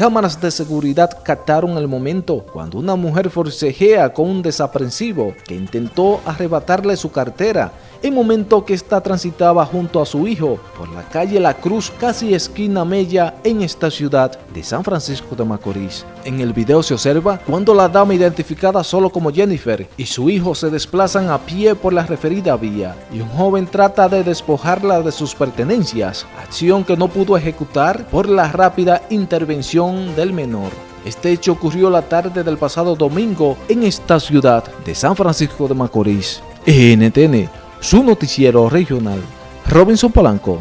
cámaras de seguridad captaron el momento cuando una mujer forcejea con un desaprensivo que intentó arrebatarle su cartera en momento que ésta transitaba junto a su hijo por la calle La Cruz, casi esquina Mella, en esta ciudad de San Francisco de Macorís. En el video se observa cuando la dama identificada solo como Jennifer y su hijo se desplazan a pie por la referida vía y un joven trata de despojarla de sus pertenencias, acción que no pudo ejecutar por la rápida intervención del menor. Este hecho ocurrió la tarde del pasado domingo en esta ciudad de San Francisco de Macorís. NTN su noticiero regional. Robinson Polanco.